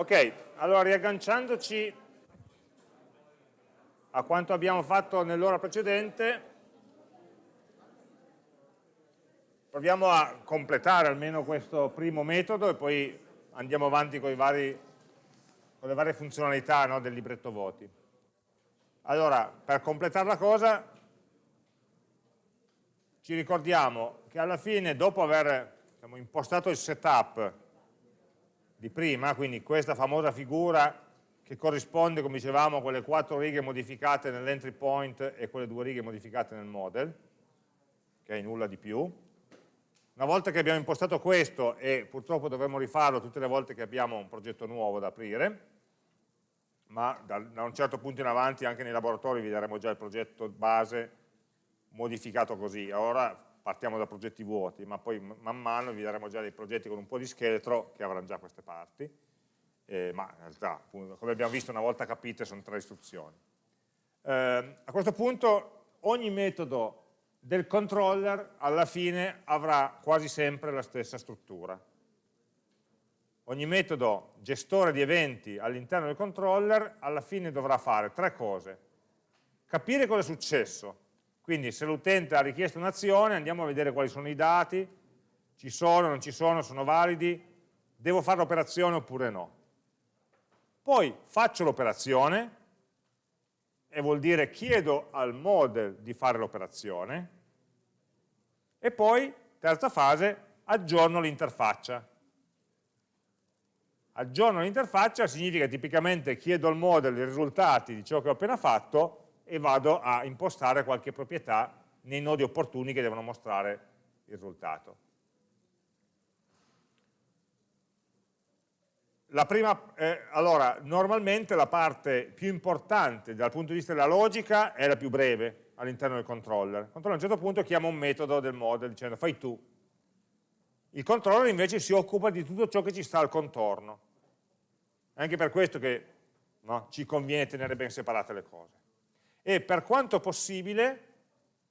Ok, allora riagganciandoci a quanto abbiamo fatto nell'ora precedente, proviamo a completare almeno questo primo metodo e poi andiamo avanti con, vari, con le varie funzionalità no, del libretto voti. Allora, per completare la cosa, ci ricordiamo che alla fine, dopo aver diciamo, impostato il setup di prima, quindi questa famosa figura che corrisponde, come dicevamo, a quelle quattro righe modificate nell'entry point e quelle due righe modificate nel model, che è nulla di più. Una volta che abbiamo impostato questo, e purtroppo dovremo rifarlo tutte le volte che abbiamo un progetto nuovo da aprire, ma da, un certo punto in avanti anche nei laboratori vedremo già il progetto base modificato così. Ora partiamo da progetti vuoti, ma poi man mano vi daremo già dei progetti con un po' di scheletro che avranno già queste parti, eh, ma in realtà, come abbiamo visto una volta capite, sono tre istruzioni. Eh, a questo punto ogni metodo del controller alla fine avrà quasi sempre la stessa struttura. Ogni metodo gestore di eventi all'interno del controller alla fine dovrà fare tre cose. Capire cosa è successo, quindi se l'utente ha richiesto un'azione andiamo a vedere quali sono i dati, ci sono, non ci sono, sono validi, devo fare l'operazione oppure no. Poi faccio l'operazione, e vuol dire chiedo al model di fare l'operazione, e poi, terza fase, aggiorno l'interfaccia. Aggiorno l'interfaccia significa tipicamente chiedo al model i risultati di ciò che ho appena fatto e vado a impostare qualche proprietà nei nodi opportuni che devono mostrare il risultato. Prima, eh, allora, normalmente la parte più importante dal punto di vista della logica è la più breve all'interno del controller. Il controller a un certo punto chiama un metodo del model dicendo fai tu. Il controller invece si occupa di tutto ciò che ci sta al contorno. È anche per questo che no, ci conviene tenere ben separate le cose e per quanto possibile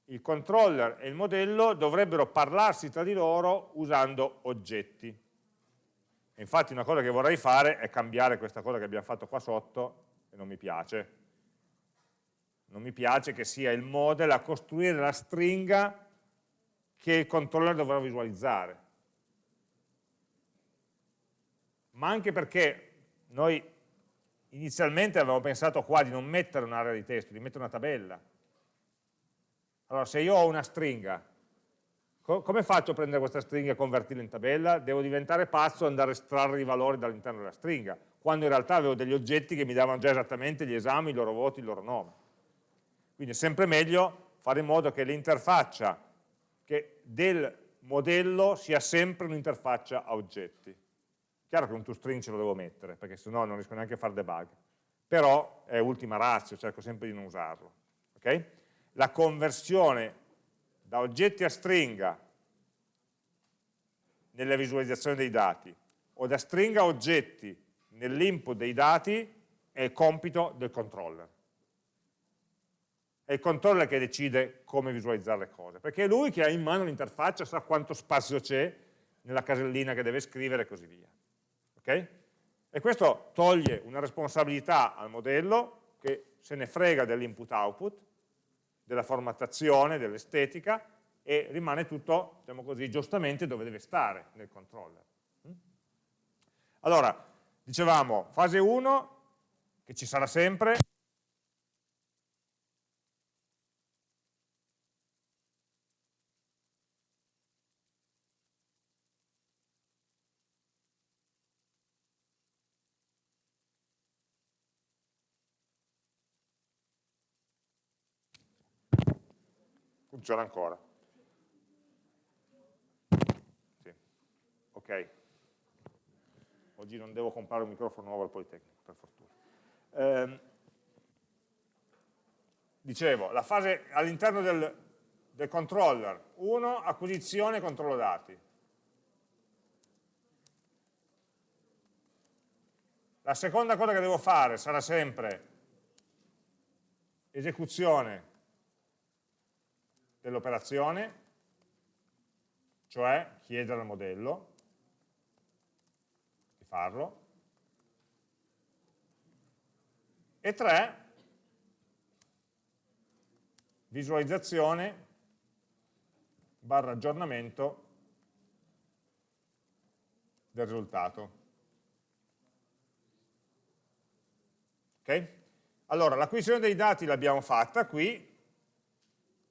il controller e il modello dovrebbero parlarsi tra di loro usando oggetti. E infatti una cosa che vorrei fare è cambiare questa cosa che abbiamo fatto qua sotto e non mi piace. Non mi piace che sia il model a costruire la stringa che il controller dovrà visualizzare. Ma anche perché noi inizialmente avevamo pensato qua di non mettere un'area di testo, di mettere una tabella. Allora, se io ho una stringa, co come faccio a prendere questa stringa e convertirla in tabella? Devo diventare pazzo e andare a estrarre i valori dall'interno della stringa, quando in realtà avevo degli oggetti che mi davano già esattamente gli esami, i loro voti, il loro nome. Quindi è sempre meglio fare in modo che l'interfaccia del modello sia sempre un'interfaccia a oggetti. Chiaro che un toString ce lo devo mettere, perché sennò non riesco neanche a fare debug. Però è ultima razza, cerco sempre di non usarlo. Okay? La conversione da oggetti a stringa nella visualizzazione dei dati o da stringa a oggetti nell'input dei dati è il compito del controller. È il controller che decide come visualizzare le cose, perché è lui che ha in mano l'interfaccia, sa quanto spazio c'è nella casellina che deve scrivere e così via. Okay? E questo toglie una responsabilità al modello che se ne frega dell'input-output, della formattazione, dell'estetica e rimane tutto, diciamo così, giustamente dove deve stare nel controller. Mm? Allora, dicevamo, fase 1, che ci sarà sempre, Funziona ancora. Sì. Ok. Oggi non devo comprare un microfono nuovo al Politecnico, per fortuna. Eh, dicevo, la fase all'interno del, del controller, 1, acquisizione e controllo dati. La seconda cosa che devo fare sarà sempre esecuzione dell'operazione, cioè chiedere al modello di farlo, E 3, visualizzazione barra aggiornamento del risultato. Ok? Allora, l'acquisizione dei dati l'abbiamo fatta qui,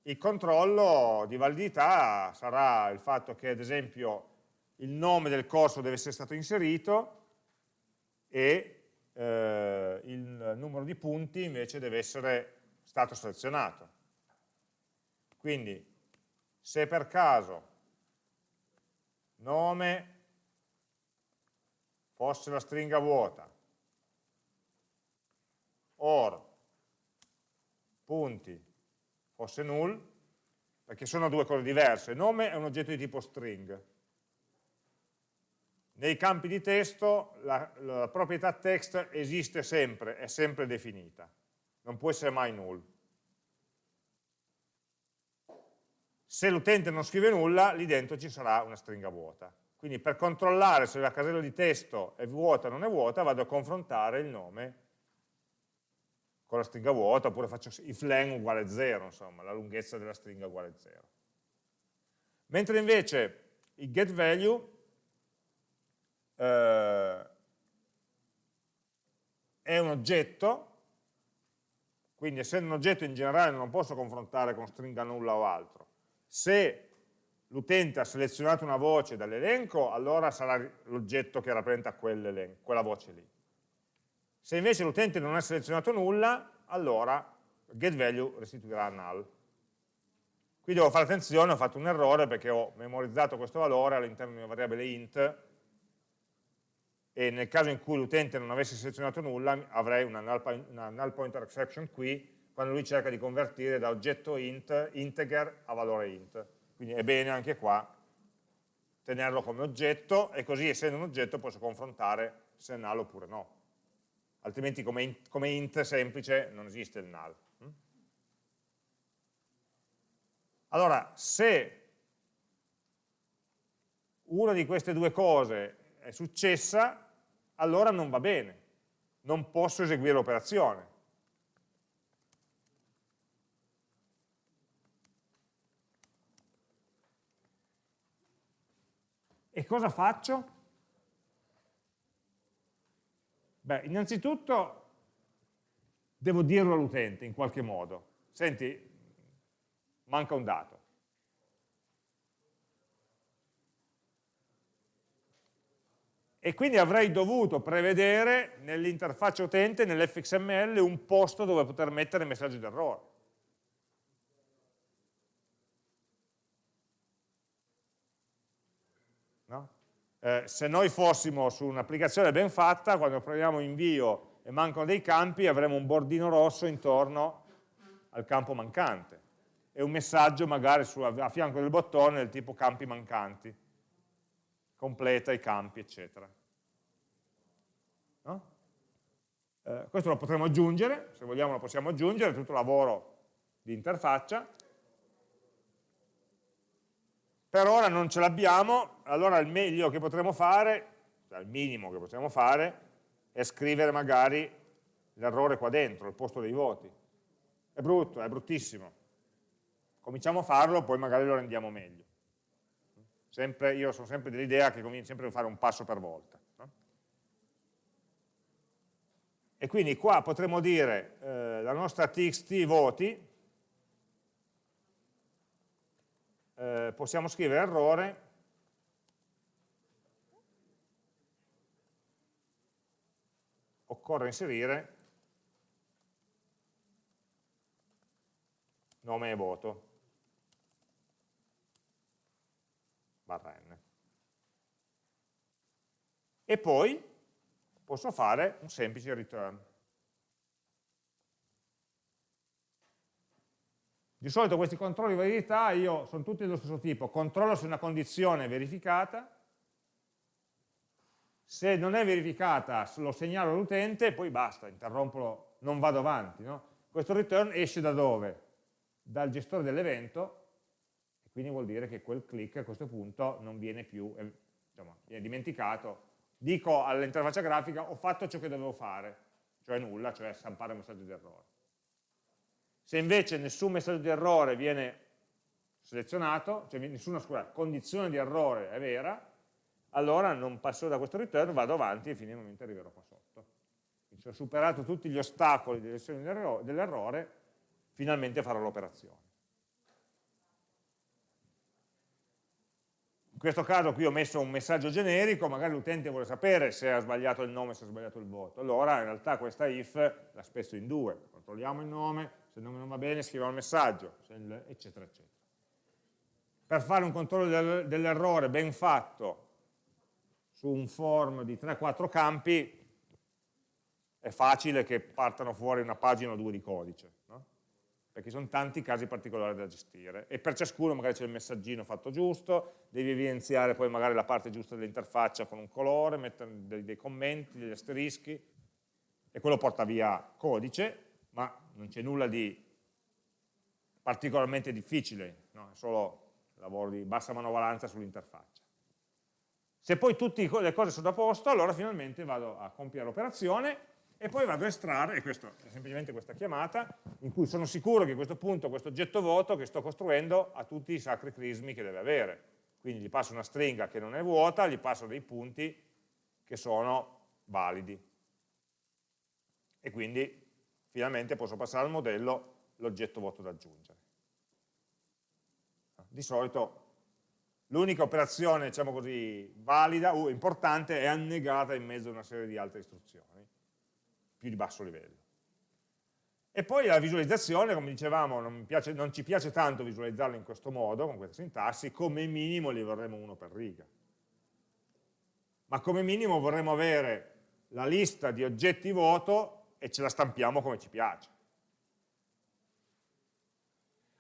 il controllo di validità sarà il fatto che, ad esempio, il nome del corso deve essere stato inserito e eh, il numero di punti invece deve essere stato selezionato. Quindi, se per caso nome fosse la stringa vuota, or punti fosse null, perché sono due cose diverse. Nome è un oggetto di tipo string. Nei campi di testo la, la proprietà text esiste sempre, è sempre definita, non può essere mai null. Se l'utente non scrive nulla, lì dentro ci sarà una stringa vuota. Quindi per controllare se la casella di testo è vuota o non è vuota, vado a confrontare il nome con la stringa vuota, oppure faccio if len uguale 0, insomma, la lunghezza della stringa uguale 0. Mentre invece il getValue eh, è un oggetto, quindi essendo un oggetto in generale non posso confrontare con stringa nulla o altro. Se l'utente ha selezionato una voce dall'elenco, allora sarà l'oggetto che rappresenta quella voce lì. Se invece l'utente non ha selezionato nulla, allora getValue restituirà null. Qui devo fare attenzione, ho fatto un errore perché ho memorizzato questo valore all'interno di una variabile int e nel caso in cui l'utente non avesse selezionato nulla avrei una null, una null pointer exception qui quando lui cerca di convertire da oggetto int integer a valore int quindi è bene anche qua tenerlo come oggetto e così essendo un oggetto posso confrontare se è null oppure no. Altrimenti come int, come int semplice non esiste il null. Mm? Allora, se una di queste due cose è successa, allora non va bene, non posso eseguire l'operazione. E cosa faccio? Beh, innanzitutto devo dirlo all'utente in qualche modo. Senti, manca un dato. E quindi avrei dovuto prevedere nell'interfaccia utente, nell'fxml, un posto dove poter mettere messaggio d'errore. Eh, se noi fossimo su un'applicazione ben fatta, quando proviamo invio e mancano dei campi, avremo un bordino rosso intorno al campo mancante e un messaggio magari su, a fianco del bottone del tipo campi mancanti, completa i campi, eccetera. No? Eh, questo lo potremo aggiungere, se vogliamo lo possiamo aggiungere, è tutto lavoro di interfaccia, per ora non ce l'abbiamo, allora il meglio che potremo fare, cioè il minimo che possiamo fare, è scrivere magari l'errore qua dentro, al posto dei voti. È brutto, è bruttissimo. Cominciamo a farlo, poi magari lo rendiamo meglio. Sempre, io sono sempre dell'idea che conviene sempre fare un passo per volta. No? E quindi qua potremmo dire eh, la nostra txt voti eh, possiamo scrivere errore. Occorre inserire nome e voto. Barra n e poi posso fare un semplice return Di solito questi controlli di validità io, sono tutti dello stesso tipo, controllo se una condizione è verificata, se non è verificata lo segnalo all'utente e poi basta, interrompo, non vado avanti. No? Questo return esce da dove? Dal gestore dell'evento, e quindi vuol dire che quel click a questo punto non viene più, diciamo, viene dimenticato. Dico all'interfaccia grafica, ho fatto ciò che dovevo fare, cioè nulla, cioè stampare un messaggio di errore. Se invece nessun messaggio di errore viene selezionato, cioè nessuna scusa, condizione di errore è vera, allora non passo da questo return, vado avanti e finalmente arriverò qua sotto. Quindi ho superato tutti gli ostacoli di lezione dell'errore, finalmente farò l'operazione. In questo caso qui ho messo un messaggio generico, magari l'utente vuole sapere se ha sbagliato il nome, se ha sbagliato il voto. Allora in realtà questa if la spezzo in due, controlliamo il nome, se non va bene scriviamo il messaggio, eccetera, eccetera. Per fare un controllo dell'errore ben fatto su un form di 3-4 campi è facile che partano fuori una pagina o due di codice perché sono tanti casi particolari da gestire e per ciascuno magari c'è il messaggino fatto giusto, devi evidenziare poi magari la parte giusta dell'interfaccia con un colore, mettere dei, dei, commenti, degli asterischi e quello porta via codice, ma non c'è nulla di particolarmente difficile, no? è solo lavoro di bassa manovalanza sull'interfaccia. Se poi tutte le cose sono a posto, allora finalmente vado a compiere l'operazione e poi vado a estrarre, e questa è semplicemente questa chiamata, in cui sono sicuro che a questo punto questo oggetto voto che sto costruendo ha tutti i sacri crismi che deve avere. Quindi gli passo una stringa che non è vuota, gli passo dei punti che sono validi. E quindi finalmente posso passare al modello l'oggetto voto da aggiungere. Di solito l'unica operazione, diciamo così, valida o importante è annegata in mezzo a una serie di altre istruzioni più di basso livello. E poi la visualizzazione, come dicevamo, non, piace, non ci piace tanto visualizzarla in questo modo, con questa sintassi, come minimo li vorremmo uno per riga. Ma come minimo vorremmo avere la lista di oggetti voto e ce la stampiamo come ci piace.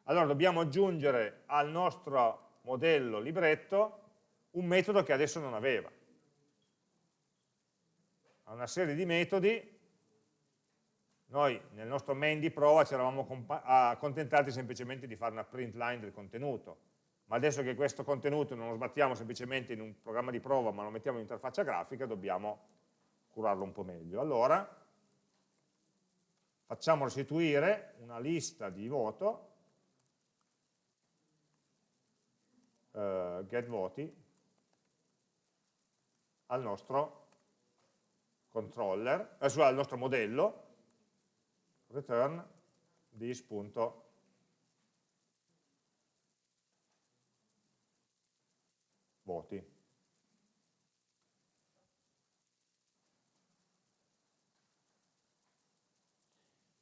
Allora dobbiamo aggiungere al nostro modello libretto un metodo che adesso non aveva. Ha una serie di metodi noi nel nostro main di prova ci eravamo accontentati semplicemente di fare una print line del contenuto, ma adesso che questo contenuto non lo sbattiamo semplicemente in un programma di prova, ma lo mettiamo in interfaccia grafica, dobbiamo curarlo un po' meglio. Allora, facciamo restituire una lista di voto, uh, get voti, al nostro controller, eh, al nostro modello, return this.voti.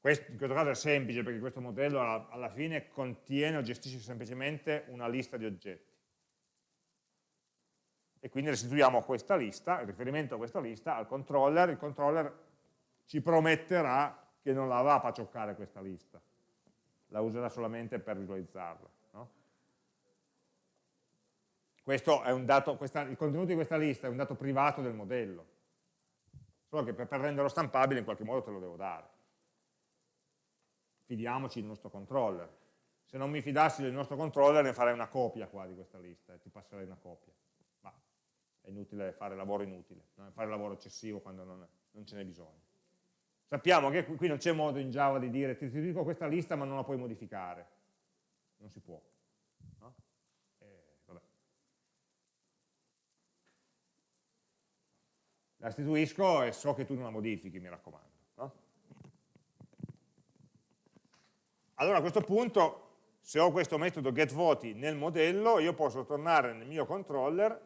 Questo, in questo caso è semplice perché questo modello alla fine contiene o gestisce semplicemente una lista di oggetti. E quindi restituiamo questa lista, il riferimento a questa lista al controller, il controller ci prometterà che non la va a pacioccare questa lista, la userà solamente per visualizzarla. No? Dato, questa, il contenuto di questa lista è un dato privato del modello, solo che per, per renderlo stampabile in qualche modo te lo devo dare. Fidiamoci del nostro controller. Se non mi fidassi del nostro controller ne farei una copia qua di questa lista e ti passerei una copia. Ma è inutile fare lavoro inutile, fare lavoro eccessivo quando non, non ce n'è bisogno. Sappiamo che qui non c'è modo in Java di dire ti dico questa lista ma non la puoi modificare. Non si può. No? Eh, la restituisco e so che tu non la modifichi, mi raccomando. No? Allora a questo punto, se ho questo metodo getVoti nel modello, io posso tornare nel mio controller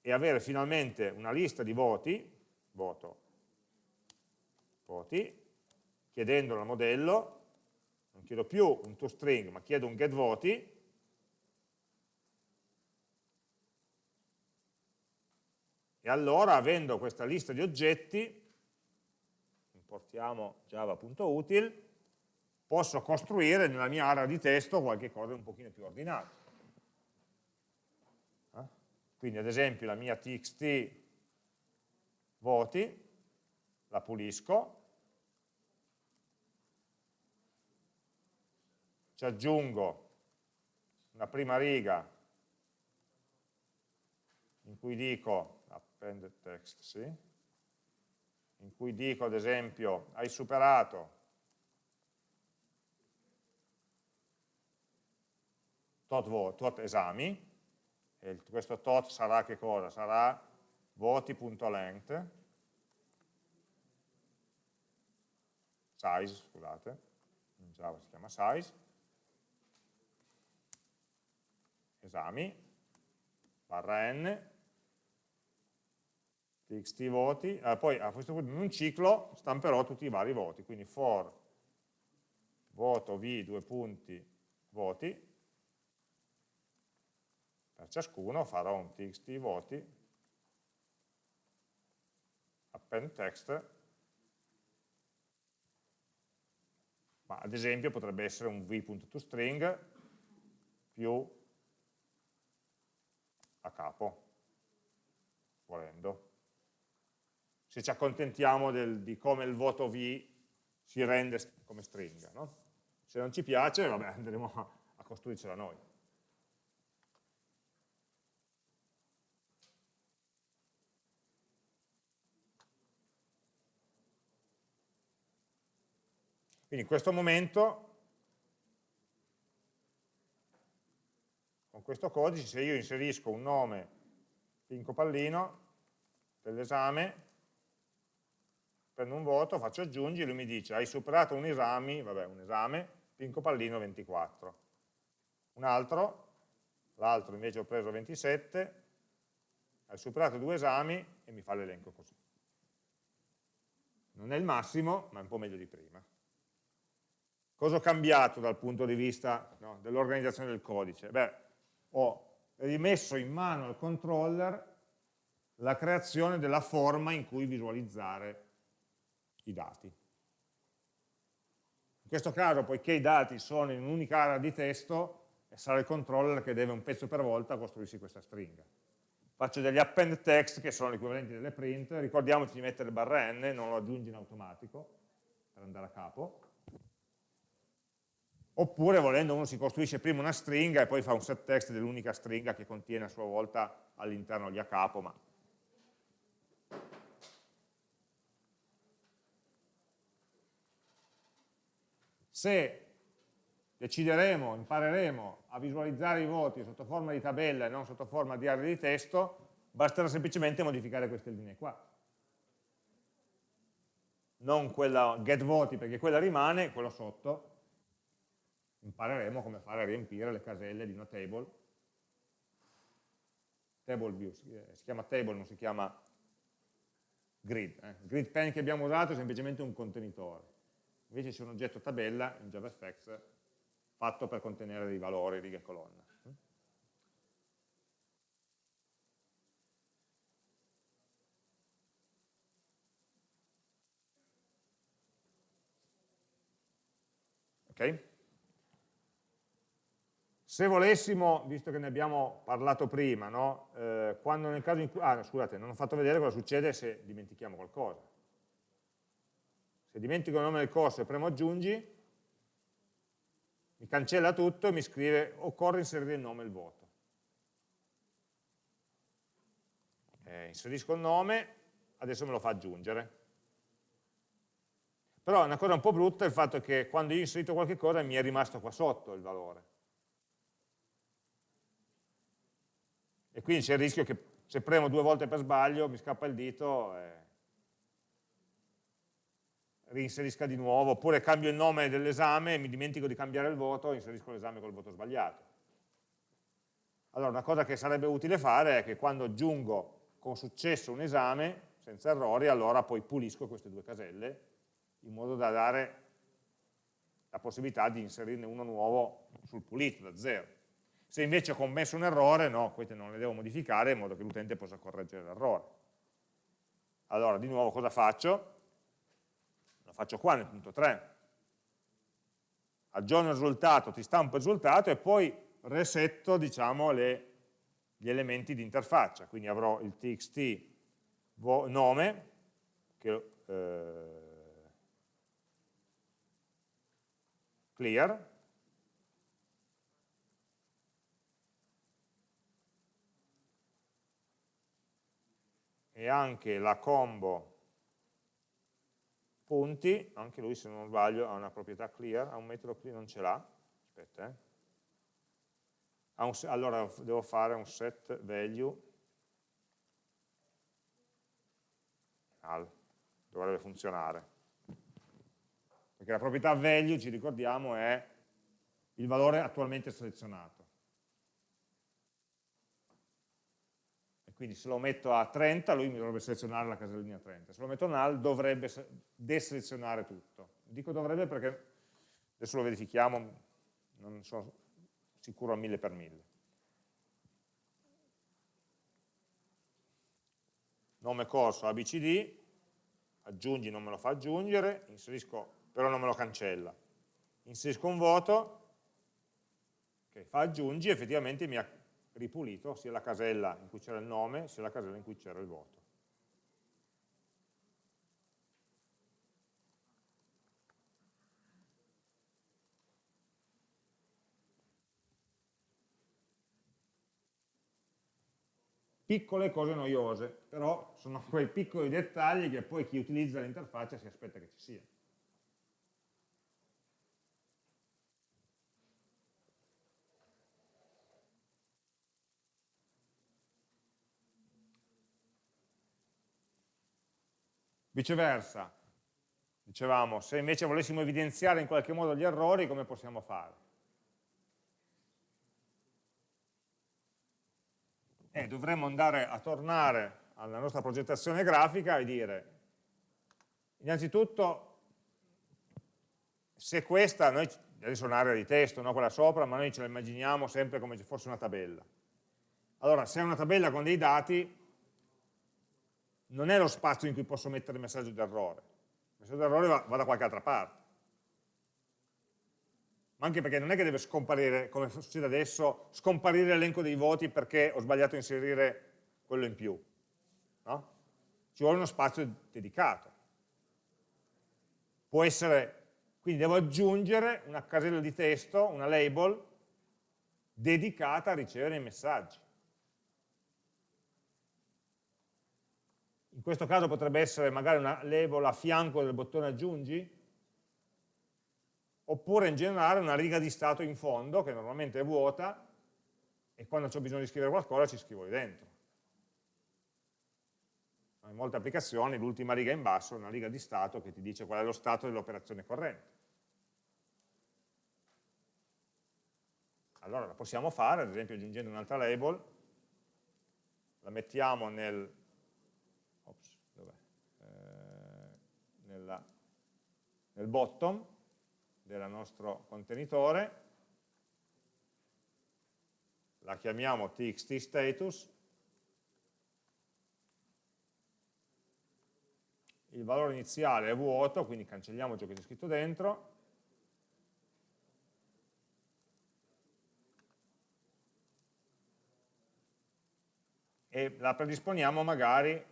e avere finalmente una lista di voti voto voti, chiedendolo al modello, non chiedo più un toString, ma chiedo un getVoti, e allora avendo questa lista di oggetti, importiamo java.util, posso costruire nella mia area di testo qualche cosa un pochino più ordinato. Eh? Quindi ad esempio la mia txt voti, la pulisco, ci aggiungo una prima riga in cui dico append text, sì, in cui dico ad esempio hai superato tot, tot esami, e questo tot sarà che cosa? Sarà voti.length, size, scusate, in Java si chiama size, esami, barra n, txt voti, eh, poi a questo punto in un ciclo stamperò tutti i vari voti, quindi for voto v due punti voti, per ciascuno farò un txt voti, append text, ma ad esempio potrebbe essere un v.toString più a capo, volendo. Se ci accontentiamo del, di come il voto V si rende come stringa. No? Se non ci piace, vabbè, andremo a, a costruircela noi. Quindi in questo momento con questo codice se io inserisco un nome Pinco Pallino dell'esame, prendo un voto, faccio aggiungi, lui mi dice hai superato un esame, vabbè un esame, Pinco Pallino 24. Un altro, l'altro invece ho preso 27, hai superato due esami e mi fa l'elenco così. Non è il massimo, ma è un po' meglio di prima. Cosa ho cambiato dal punto di vista no, dell'organizzazione del codice? Beh, ho rimesso in mano al controller la creazione della forma in cui visualizzare i dati. In questo caso, poiché i dati sono in un'unica area di testo, sarà il controller che deve un pezzo per volta costruirsi questa stringa. Faccio degli append text che sono equivalenti delle print, ricordiamoci di mettere barra n, non lo aggiungi in automatico per andare a capo, oppure volendo uno si costruisce prima una stringa e poi fa un set text dell'unica stringa che contiene a sua volta all'interno gli a capo, ma se decideremo, impareremo a visualizzare i voti sotto forma di tabella e non sotto forma di aree di testo, basterà semplicemente modificare queste linee qua. Non quella get voti perché quella rimane, quello sotto, impareremo come fare a riempire le caselle di una table. Table view, si chiama table, non si chiama grid. Eh. Il grid pen che abbiamo usato è semplicemente un contenitore. Invece c'è un oggetto tabella in JavaFX fatto per contenere dei valori, righe e colonna. Ok? Se volessimo, visto che ne abbiamo parlato prima, no? eh, quando nel caso in cui... Ah, scusate, non ho fatto vedere cosa succede se dimentichiamo qualcosa. Se dimentico il nome del corso e premo aggiungi, mi cancella tutto e mi scrive occorre inserire il nome e il voto. Eh, inserisco il nome, adesso me lo fa aggiungere. Però una cosa un po' brutta è il fatto che quando io ho inserito qualche cosa mi è rimasto qua sotto il valore. e quindi c'è il rischio che se premo due volte per sbaglio mi scappa il dito e reinserisca di nuovo, oppure cambio il nome dell'esame mi dimentico di cambiare il voto inserisco l'esame col voto sbagliato. Allora una cosa che sarebbe utile fare è che quando aggiungo con successo un esame, senza errori, allora poi pulisco queste due caselle in modo da dare la possibilità di inserirne uno nuovo sul pulito, da zero. Se invece ho commesso un errore, no, queste non le devo modificare in modo che l'utente possa correggere l'errore. Allora, di nuovo cosa faccio? Faccio qua nel punto 3. Aggiorno il risultato, ti stampo il risultato e poi resetto diciamo, le, gli elementi di interfaccia. Quindi avrò il txt nome, che, eh, clear, e anche la combo, punti, anche lui se non sbaglio ha una proprietà clear, ha un metodo clear, non ce l'ha, aspetta, eh. un, allora devo fare un set value null, dovrebbe funzionare, perché la proprietà value, ci ricordiamo, è il valore attualmente selezionato. Quindi se lo metto a 30 lui mi dovrebbe selezionare la casellina 30, se lo metto null dovrebbe deselezionare tutto. Dico dovrebbe perché adesso lo verifichiamo, non sono sicuro a 1000 per 1000. Nome corso ABCD, aggiungi non me lo fa aggiungere, inserisco, però non me lo cancella. Inserisco un voto, che fa aggiungi, effettivamente mi ha ripulito sia la casella in cui c'era il nome sia la casella in cui c'era il voto. Piccole cose noiose, però sono quei piccoli dettagli che poi chi utilizza l'interfaccia si aspetta che ci siano. Viceversa, dicevamo, se invece volessimo evidenziare in qualche modo gli errori, come possiamo fare? Eh, dovremmo andare a tornare alla nostra progettazione grafica e dire, innanzitutto, se questa, noi, adesso è un'area di testo, no, quella sopra, ma noi ce la immaginiamo sempre come se fosse una tabella. Allora, se è una tabella con dei dati, non è lo spazio in cui posso mettere il messaggio d'errore. Il messaggio d'errore va, va da qualche altra parte. Ma anche perché non è che deve scomparire, come succede adesso, scomparire l'elenco dei voti perché ho sbagliato a inserire quello in più. No? Ci vuole uno spazio dedicato. Può essere, quindi devo aggiungere una casella di testo, una label, dedicata a ricevere i messaggi. Questo caso potrebbe essere magari una label a fianco del bottone aggiungi, oppure in generale una riga di stato in fondo, che normalmente è vuota, e quando ho bisogno di scrivere qualcosa ci scrivo lì dentro. In molte applicazioni l'ultima riga in basso è una riga di stato che ti dice qual è lo stato dell'operazione corrente. Allora la possiamo fare, ad esempio aggiungendo un'altra label, la mettiamo nel nella, nel bottom del nostro contenitore, la chiamiamo txt status, il valore iniziale è vuoto, quindi cancelliamo ciò che c'è scritto dentro, e la predisponiamo magari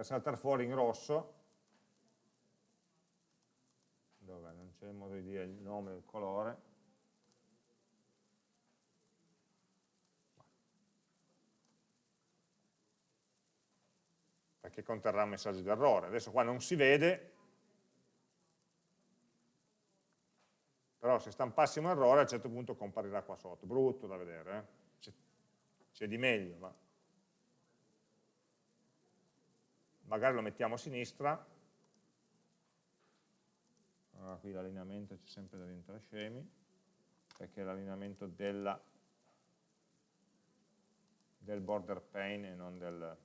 per saltare fuori in rosso, dove? Non c'è modo di dire il nome il colore, perché conterrà un messaggio di errore. Adesso qua non si vede, però se stampassimo un errore a un certo punto comparirà qua sotto, brutto da vedere, eh? c'è di meglio, ma magari lo mettiamo a sinistra, allora, qui l'allineamento c'è sempre da diventare scemi, perché è l'allineamento del border pane e non del...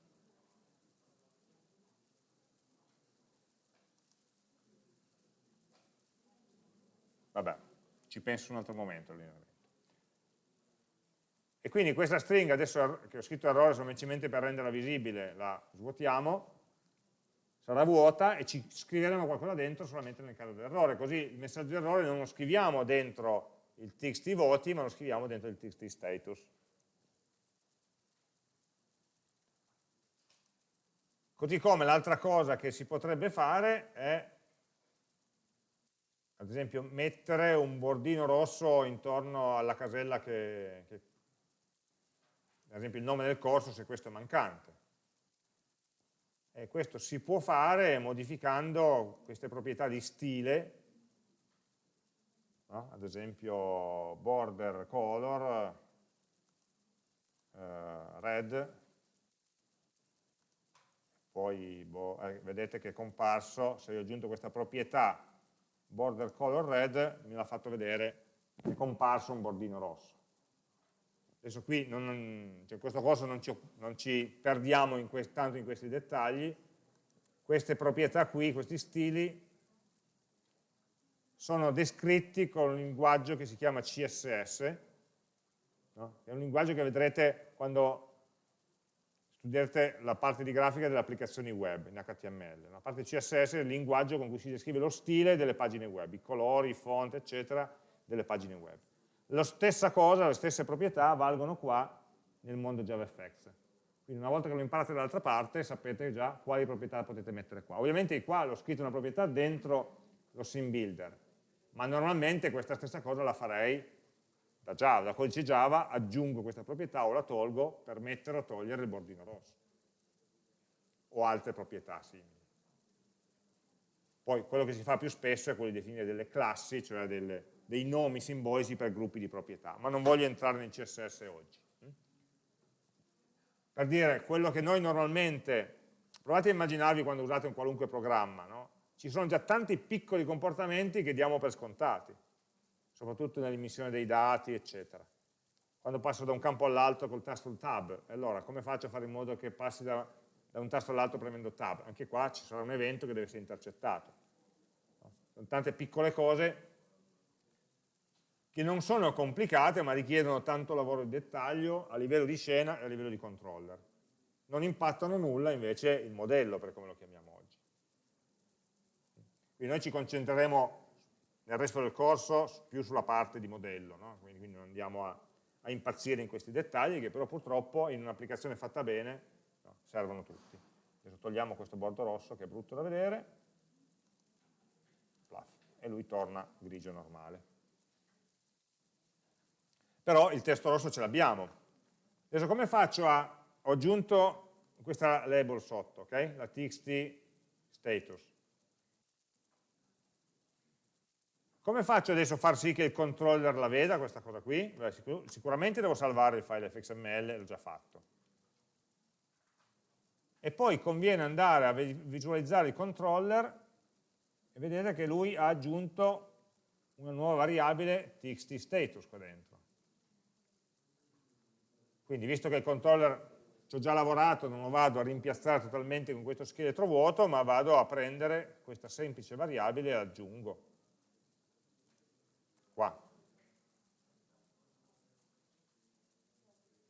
Vabbè, ci penso un altro momento l'allineamento. E quindi questa stringa, adesso che ho scritto errore semplicemente per renderla visibile, la svuotiamo, sarà vuota e ci scriveremo qualcosa dentro solamente nel caso dell'errore, così il messaggio d'errore non lo scriviamo dentro il txt voti, ma lo scriviamo dentro il txt status. Così come l'altra cosa che si potrebbe fare è, ad esempio, mettere un bordino rosso intorno alla casella che, che ad esempio il nome del corso se questo è mancante E questo si può fare modificando queste proprietà di stile, no? ad esempio border color, eh, red, poi boh, eh, vedete che è comparso, se io ho aggiunto questa proprietà border color red, me l'ha fatto vedere, è comparso un bordino rosso. Adesso qui, non, cioè in questo corso non ci, non ci perdiamo in tanto in questi dettagli, queste proprietà qui, questi stili, sono descritti con un linguaggio che si chiama CSS, no? è un linguaggio che vedrete quando studierete la parte di grafica delle applicazioni web in HTML. La parte CSS è il linguaggio con cui si descrive lo stile delle pagine web, i colori, i font, eccetera, delle pagine web. La stessa cosa, le stesse proprietà valgono qua nel mondo JavaFX. Quindi una volta che lo imparate dall'altra parte sapete già quali proprietà potete mettere qua. Ovviamente qua l'ho scritto una proprietà dentro lo sim builder, ma normalmente questa stessa cosa la farei da Java, da codice Java, aggiungo questa proprietà o la tolgo per mettere o togliere il bordino rosso o altre proprietà simili. Poi quello che si fa più spesso è quello di definire delle classi, cioè delle, dei nomi simbolici per gruppi di proprietà, ma non voglio entrare nel CSS oggi. Per dire, quello che noi normalmente, provate a immaginarvi quando usate un qualunque programma, no? ci sono già tanti piccoli comportamenti che diamo per scontati soprattutto nell'immissione dei dati, eccetera. Quando passo da un campo all'altro col tasto tab, allora come faccio a fare in modo che passi da, da un tasto all'altro premendo tab? Anche qua ci sarà un evento che deve essere intercettato. Sono tante piccole cose che non sono complicate ma richiedono tanto lavoro di dettaglio a livello di scena e a livello di controller. Non impattano nulla invece il modello, per come lo chiamiamo oggi. Quindi noi ci concentreremo nel resto del corso più sulla parte di modello, no? quindi, quindi, non andiamo a, a, impazzire in questi dettagli che però purtroppo in un'applicazione fatta bene no, servono tutti. Adesso togliamo questo bordo rosso che è brutto da vedere e lui torna grigio normale. Però il testo rosso ce l'abbiamo. Adesso come faccio a... ho aggiunto questa label sotto, ok? la txt status Come faccio adesso a far sì che il controller la veda, questa cosa qui? Beh, sicur sicuramente devo salvare il file fxml, l'ho già fatto. E poi conviene andare a visualizzare il controller e vedere che lui ha aggiunto una nuova variabile txt status qua dentro. Quindi visto che il controller ci ho già lavorato, non lo vado a rimpiazzare totalmente con questo scheletro vuoto, ma vado a prendere questa semplice variabile e l'aggiungo qua.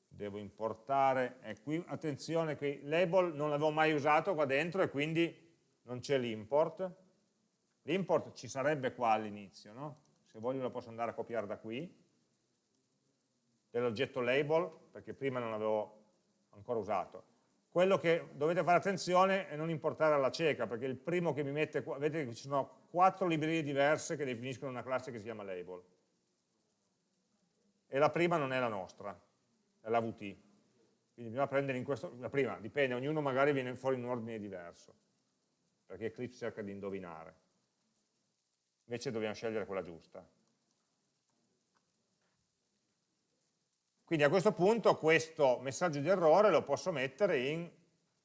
Devo importare, e qui attenzione, qui label non l'avevo mai usato qua dentro e quindi non c'è l'import. L'import ci sarebbe qua all'inizio, no? Se voglio lo posso andare a copiare da qui, dell'oggetto label, perché prima non l'avevo ancora usato. Quello che dovete fare attenzione è non importare alla cieca, perché il primo che mi mette vedete che ci sono quattro librerie diverse che definiscono una classe che si chiama label. E la prima non è la nostra, è la VT. Quindi bisogna prendere in questo, la prima, dipende, ognuno magari viene fuori in un ordine diverso, perché Eclipse cerca di indovinare. Invece dobbiamo scegliere quella giusta. Quindi a questo punto questo messaggio di errore lo posso mettere in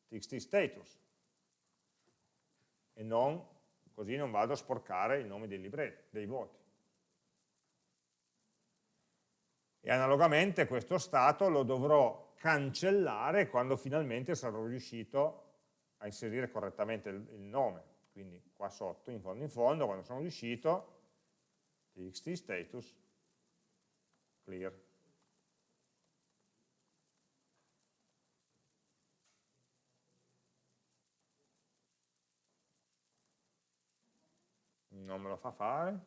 txt status e non, così non vado a sporcare i nomi dei libretti, dei voti. E analogamente questo stato lo dovrò cancellare quando finalmente sarò riuscito a inserire correttamente il, il nome. Quindi qua sotto, in fondo in fondo, quando sono riuscito, txt status clear. Non me lo fa fare,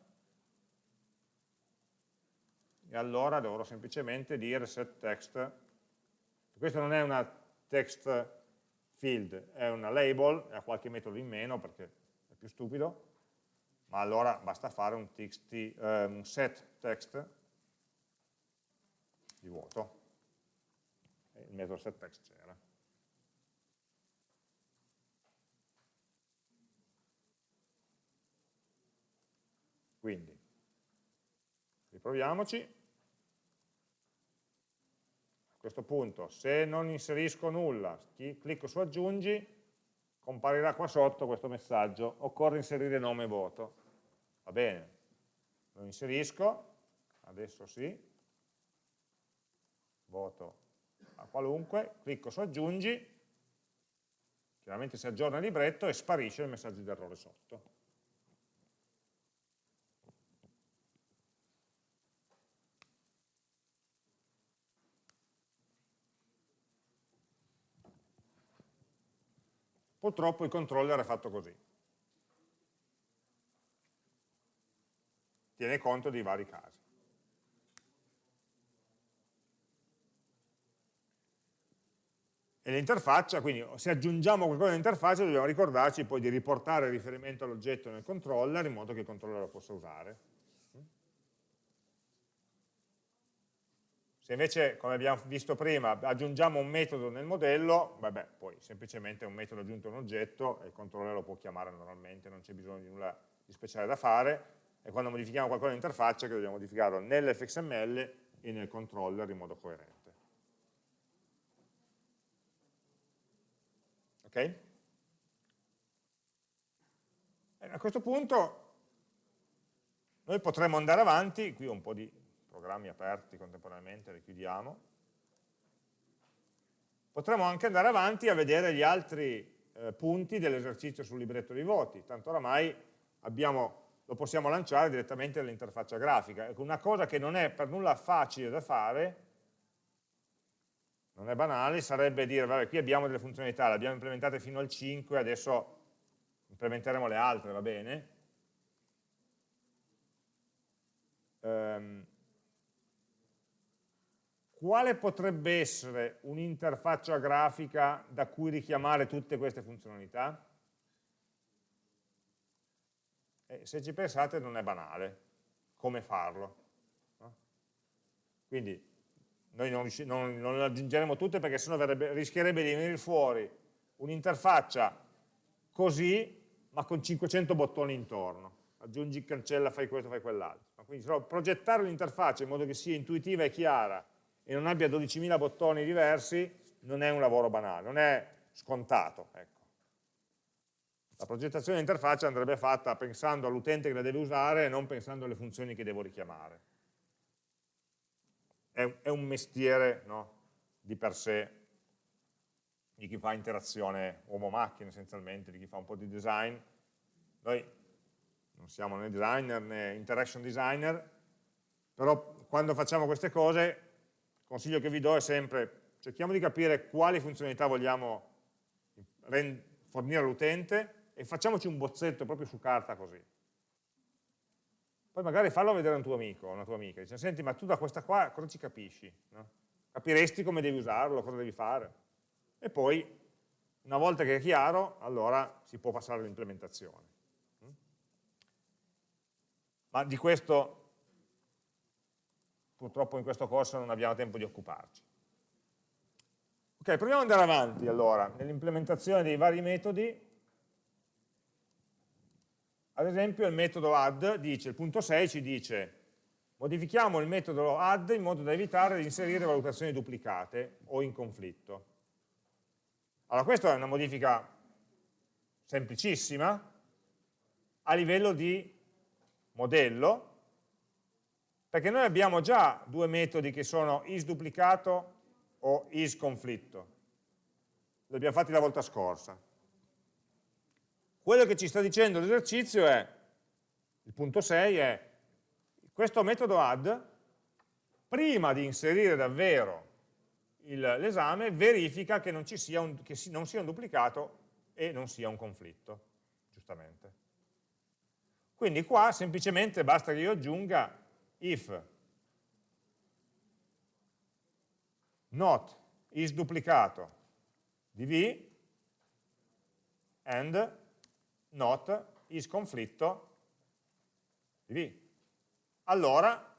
e allora dovrò semplicemente dire set text, questo non è una text field, è una label, ha qualche metodo in meno perché è più stupido, ma allora basta fare un, txt, eh, un set text di vuoto, il metodo set text c'era. Proviamoci. A questo punto, se non inserisco nulla, clicco su aggiungi, comparirà qua sotto questo messaggio, occorre inserire nome e voto. Va bene, lo inserisco, adesso sì, voto a qualunque, clicco su aggiungi, chiaramente si aggiorna il libretto e sparisce il messaggio di errore sotto. Purtroppo il controller è fatto così. Tiene conto di vari casi. E l'interfaccia, quindi se aggiungiamo qualcosa all'interfaccia dobbiamo ricordarci poi di riportare il riferimento all'oggetto nel controller in modo che il controller lo possa usare. Se invece, come abbiamo visto prima, aggiungiamo un metodo nel modello, vabbè, poi semplicemente un metodo aggiunto a un oggetto e il controller lo può chiamare normalmente, non c'è bisogno di nulla di speciale da fare, e quando modifichiamo qualcosa nell'interfaccia che dobbiamo modificarlo nell'fxml e nel controller in modo coerente. Ok? E a questo punto noi potremmo andare avanti, qui ho un po' di programmi aperti contemporaneamente, li chiudiamo. Potremmo anche andare avanti a vedere gli altri eh, punti dell'esercizio sul libretto dei voti, tanto oramai abbiamo, lo possiamo lanciare direttamente dall'interfaccia grafica. Ecco, una cosa che non è per nulla facile da fare, non è banale, sarebbe dire, vabbè, qui abbiamo delle funzionalità, le abbiamo implementate fino al 5, adesso implementeremo le altre, va bene? Um, quale potrebbe essere un'interfaccia grafica da cui richiamare tutte queste funzionalità? E se ci pensate non è banale come farlo. No? Quindi noi non, non, non, le aggiungeremo tutte perché sennò verrebbe, rischierebbe di venire fuori un'interfaccia così ma con 500 bottoni intorno. Aggiungi, cancella, fai questo, fai quell'altro. Quindi progettare l'interfaccia in modo che sia intuitiva e chiara e non abbia 12.000 bottoni diversi, non è un lavoro banale, non è scontato. Ecco. La progettazione dell'interfaccia andrebbe fatta pensando all'utente che la deve usare e non pensando alle funzioni che devo richiamare. È, un mestiere no, di per sé di chi fa interazione uomo-macchina essenzialmente, di chi fa un po' di design. Noi non siamo né designer né interaction designer, però quando facciamo queste cose consiglio che vi do è sempre cerchiamo di capire quali funzionalità vogliamo fornire all'utente e facciamoci un bozzetto proprio su carta così. Poi magari fallo vedere a un tuo amico o una tua amica, dice senti ma tu da questa qua cosa ci capisci? No? Capiresti come devi usarlo, cosa devi fare? E poi una volta che è chiaro, allora si può passare all'implementazione. Ma di questo purtroppo in questo corso non abbiamo tempo di occuparci. Ok, proviamo ad andare avanti allora, nell'implementazione dei vari metodi. Ad esempio il metodo add dice, il punto 6 ci dice modifichiamo il metodo add in modo da evitare di inserire valutazioni duplicate o in conflitto. Allora questa è una modifica semplicissima a livello di modello, perché noi abbiamo già due metodi che sono isDuplicato o isConflitto. Li abbiamo fatti la volta scorsa. Quello che ci sta dicendo l'esercizio è, il punto 6 è, questo metodo add, prima di inserire davvero l'esame, verifica che non, sia un, che non sia un duplicato e non sia un conflitto, giustamente. Quindi qua semplicemente basta che io aggiunga if not is duplicato di v and not is conflitto di v. Allora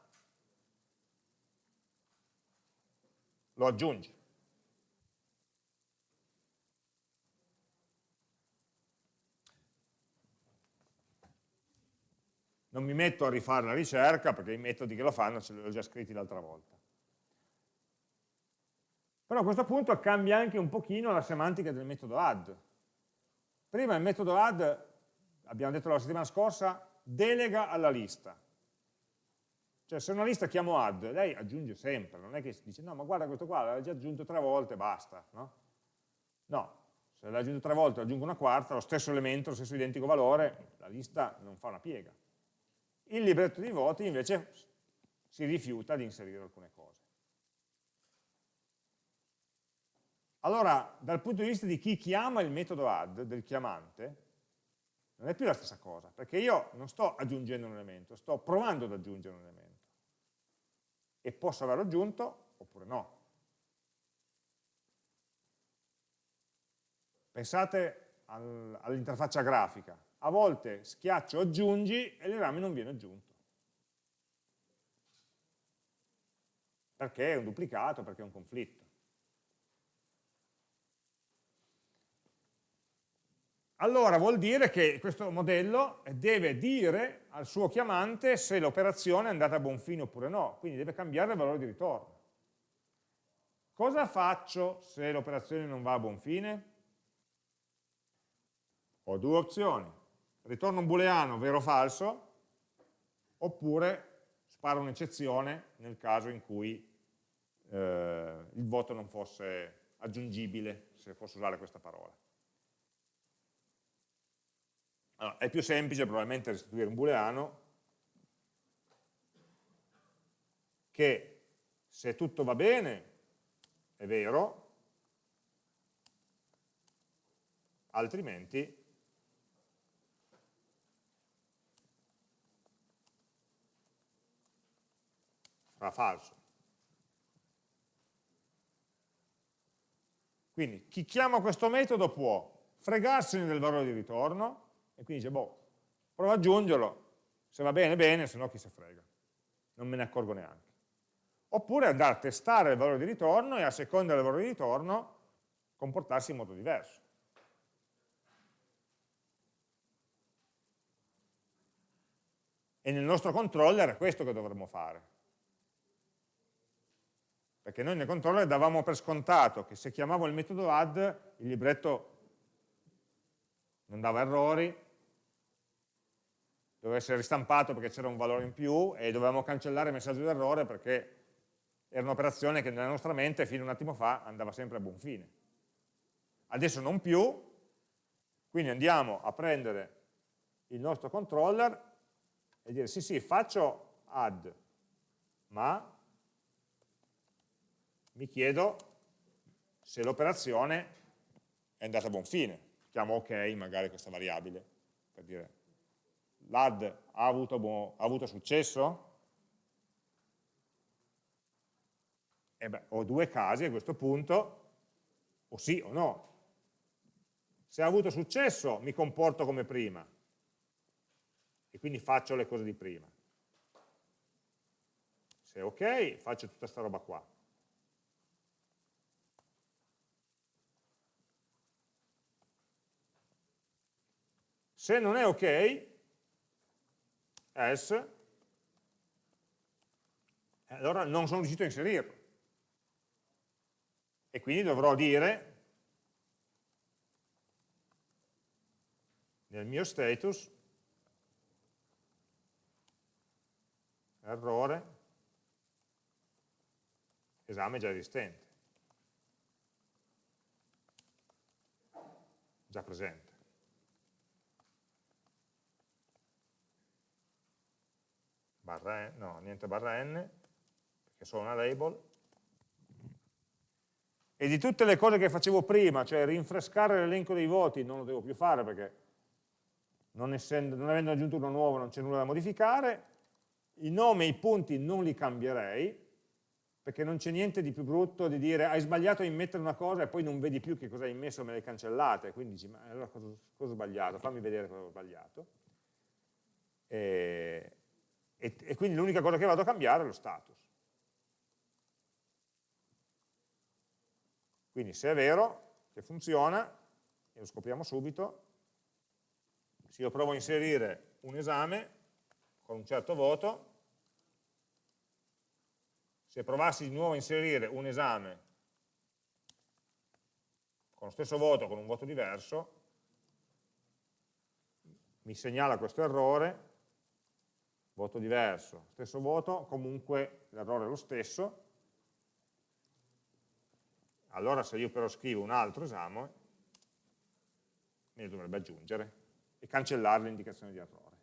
lo aggiungi. Non mi metto a rifare la ricerca perché i metodi che lo fanno ce li ho già scritti l'altra volta. Però a questo punto cambia anche un pochino la semantica del metodo add. Prima il metodo add, abbiamo detto la settimana scorsa, delega alla lista. Cioè se una lista chiamo add, lei aggiunge sempre, non è che dice no ma guarda questo qua l'ha già aggiunto tre volte, basta. No, no se l'ha aggiunto tre volte, aggiungo una quarta, lo stesso elemento, lo stesso identico valore, la lista non fa una piega. Il libretto di voti invece si rifiuta di inserire alcune cose. Allora, dal punto di vista di chi chiama il metodo add, del chiamante, non è più la stessa cosa, perché io non sto aggiungendo un elemento, sto provando ad aggiungere un elemento. E posso averlo aggiunto oppure no. Pensate al, all'interfaccia grafica. A volte schiaccio aggiungi e l'esame non viene aggiunto. Perché è un duplicato, perché è un conflitto. allora vuol dire che questo modello deve dire al suo chiamante se l'operazione è andata a buon fine oppure no, quindi deve cambiare il valore di ritorno. Cosa faccio se l'operazione non va a buon fine? Ho due opzioni, ritorno un booleano vero o falso, oppure sparo un'eccezione nel caso in cui eh, il voto non fosse aggiungibile, se posso usare questa parola. Allora, è più semplice probabilmente restituire un booleano che se tutto va bene è vero, altrimenti sarà falso. Quindi chi chiama questo metodo può fregarsene del valore di ritorno, e quindi dice, boh, provo ad aggiungerlo, se va bene, bene, se no chi se frega, non me ne accorgo neanche. Oppure andare a testare il valore di ritorno e a seconda del valore di ritorno comportarsi in modo diverso. E nel nostro controller è questo che dovremmo fare. Perché noi nel controller davamo per scontato che se chiamavo il metodo add il libretto non dava errori, doveva essere ristampato perché c'era un valore in più e dovevamo cancellare il messaggio d'errore perché era un'operazione che nella nostra mente fino a un attimo fa andava sempre a buon fine. Adesso non più, quindi andiamo a prendere il nostro controller e dire sì sì faccio add, ma mi chiedo se l'operazione è andata a buon fine. Chiamo ok magari questa variabile per dire l'add ha ha avuto successo? E beh, ho due casi a questo punto, o sì o no. Se ha avuto successo mi comporto come prima e quindi faccio le cose di prima. Se è ok, faccio tutta questa roba qua. Se non è ok, else, allora non sono riuscito a inserirlo. E quindi dovrò dire nel mio status errore esame già esistente, già presente. Barra n, no, niente barra n, perché sono una label, e di tutte le cose che facevo prima, cioè rinfrescare l'elenco dei voti, non lo devo più fare perché non, essendo, non avendo aggiunto uno nuovo non c'è nulla da modificare, i nomi e i punti non li cambierei, perché non c'è niente di più brutto di dire hai sbagliato a immettere una cosa e poi non vedi più che cosa hai immesso me l'hai cancellata, quindi dici ma allora cosa, cosa ho sbagliato, fammi vedere cosa ho sbagliato. E, e, e quindi l'unica cosa che vado a cambiare è lo status. Quindi se è vero che funziona, e lo scopriamo subito, se io provo a inserire un esame con un certo voto, se provassi di nuovo a inserire un esame con lo stesso voto, con un voto diverso, mi segnala questo errore, voto diverso, stesso voto, comunque l'errore è lo stesso, allora se io però scrivo un altro esame, me ne dovrebbe aggiungere e cancellare l'indicazione di errore.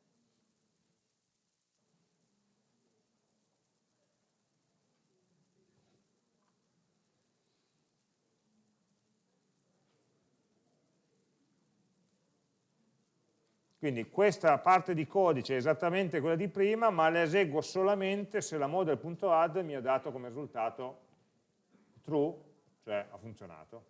Quindi questa parte di codice è esattamente quella di prima, ma la eseguo solamente se la model.add mi ha dato come risultato true, cioè ha funzionato.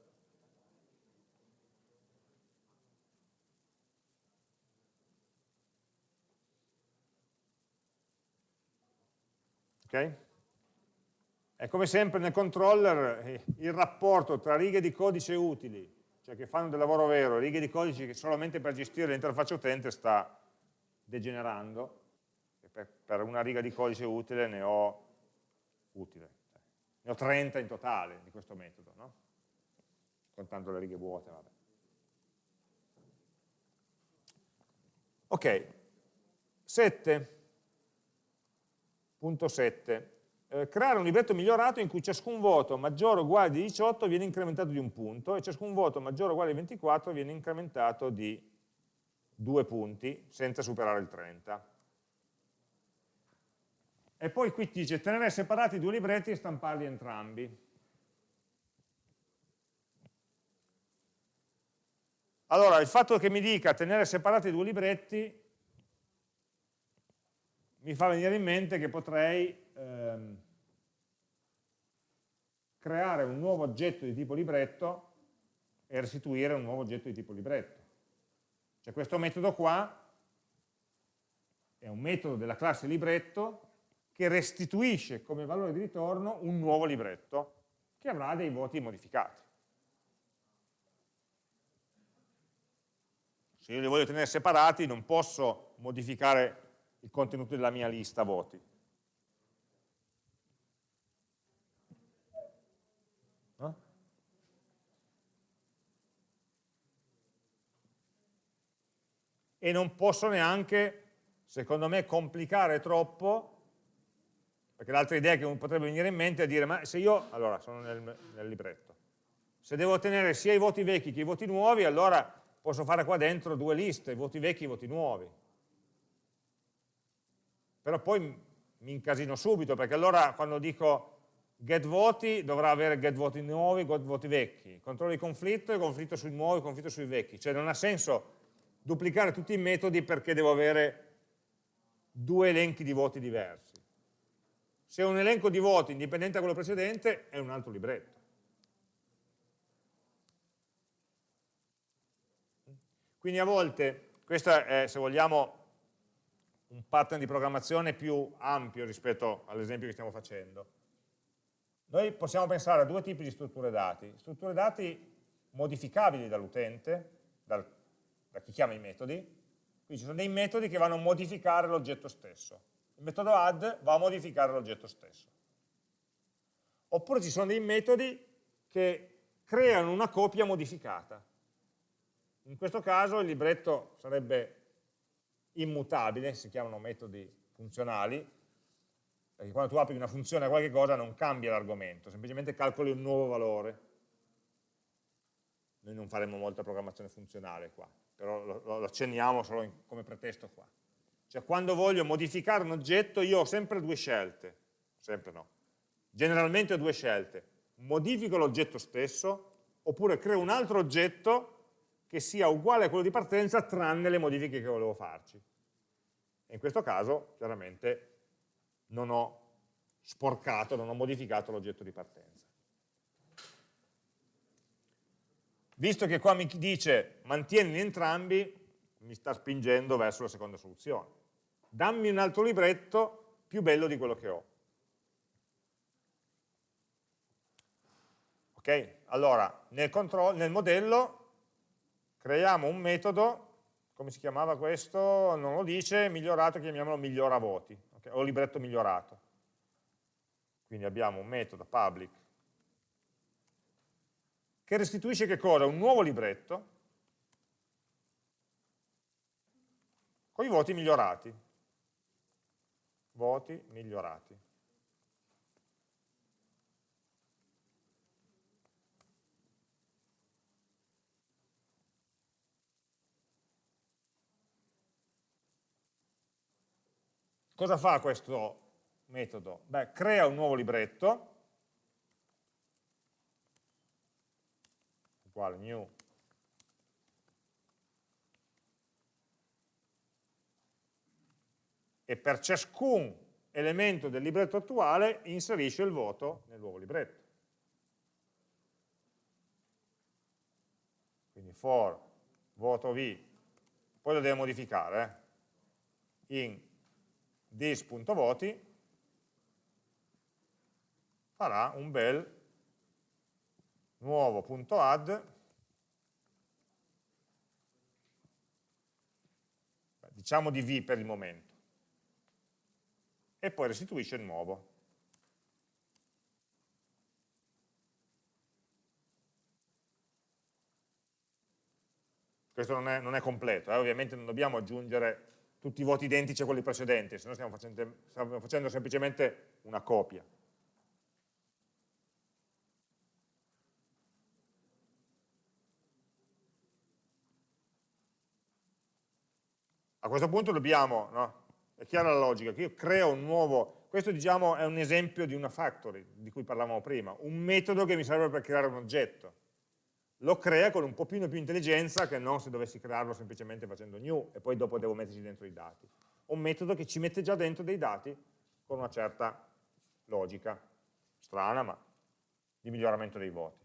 Ok? E come sempre nel controller eh, il rapporto tra righe di codice utili cioè che fanno del lavoro vero, righe di codice che solamente per gestire l'interfaccia utente sta degenerando, per, per, una riga di codice utile ne ho, utile, cioè, ne ho 30 in totale di questo metodo, no? contando le righe vuote. Vabbè. Ok, 7.7 eh, creare un libretto migliorato in cui ciascun voto maggiore o uguale di 18 viene incrementato di un punto e ciascun voto maggiore o uguale di 24 viene incrementato di due punti senza superare il 30. E poi qui dice tenere separati i due libretti e stamparli entrambi. Allora, il fatto che mi dica tenere separati i due libretti mi fa venire in mente che potrei ehm, creare un nuovo oggetto di tipo libretto e restituire un nuovo oggetto di tipo libretto. Cioè questo metodo qua è un metodo della classe libretto che restituisce come valore di ritorno un nuovo libretto che avrà dei voti modificati. Se io li voglio tenere separati non posso modificare il contenuto della mia lista voti. E non posso neanche, secondo me, complicare troppo, perché l'altra idea che potrebbe venire in mente è dire, ma se io, allora, sono nel, nel libretto, se devo ottenere sia i voti vecchi che i voti nuovi, allora posso fare qua dentro due liste, voti vecchi e voti nuovi. Però poi mi incasino subito, perché allora quando dico get voti dovrà avere get voti nuovi, get voti vecchi, controllo di conflitto e conflitto sui nuovi, conflitto sui vecchi, cioè non ha senso duplicare tutti i metodi perché devo avere due elenchi di voti diversi. Se un elenco di voti indipendente da quello precedente è un altro libretto. Quindi a volte, questo è, se vogliamo, un pattern di programmazione più ampio rispetto all'esempio che stiamo facendo. Noi possiamo pensare a due tipi di strutture dati. Strutture dati modificabili dall'utente, dal, da chi chiama i metodi, quindi ci sono dei metodi che vanno a modificare l'oggetto stesso. Il metodo add va a modificare l'oggetto stesso. Oppure ci sono dei metodi che creano una copia modificata. In questo caso il libretto sarebbe immutabile, si chiamano metodi funzionali, perché quando tu apri una funzione a qualche cosa non cambia l'argomento, semplicemente calcoli un nuovo valore. Noi non faremo molta programmazione funzionale qua, però lo, lo accenniamo solo in, come pretesto qua. Cioè quando voglio modificare un oggetto io ho sempre due scelte, sempre no, generalmente ho due scelte, modifico l'oggetto stesso oppure creo un altro oggetto che sia uguale a quello di partenza tranne le modifiche che volevo farci. E in questo caso, chiaramente, non ho sporcato, non ho modificato l'oggetto di partenza. Visto che qua mi dice mantieni entrambi, mi sta spingendo verso la seconda soluzione. Dammi un altro libretto più bello di quello che ho. Ok? Allora, nel, nel modello creiamo un metodo come si chiamava questo? Non lo dice, migliorato, chiamiamolo migliora voti, okay? o libretto migliorato. Quindi abbiamo un metodo public che restituisce che cosa? Un nuovo libretto con i voti migliorati. Voti migliorati. Cosa fa questo metodo? Beh, crea un nuovo libretto, uguale new e per ciascun elemento del libretto attuale inserisce il voto nel nuovo libretto. Quindi for voto v, poi lo devo modificare, eh? in this.voti farà un bel nuovo.add diciamo di v per il momento e poi restituisce il nuovo questo non è, non è completo, eh? ovviamente non dobbiamo aggiungere tutti i voti identici a quelli precedenti, se no stiamo facendo, stiamo facendo semplicemente una copia. Questo punto dobbiamo, no? è chiara la logica, che io creo un nuovo, questo diciamo è un esempio di una factory di cui parlavamo prima, un metodo che mi serve per creare un oggetto lo crea con un pochino più intelligenza che non se dovessi crearlo semplicemente facendo new e poi dopo devo metterci dentro i dati. Un metodo che ci mette già dentro dei dati con una certa logica, strana ma di miglioramento dei voti.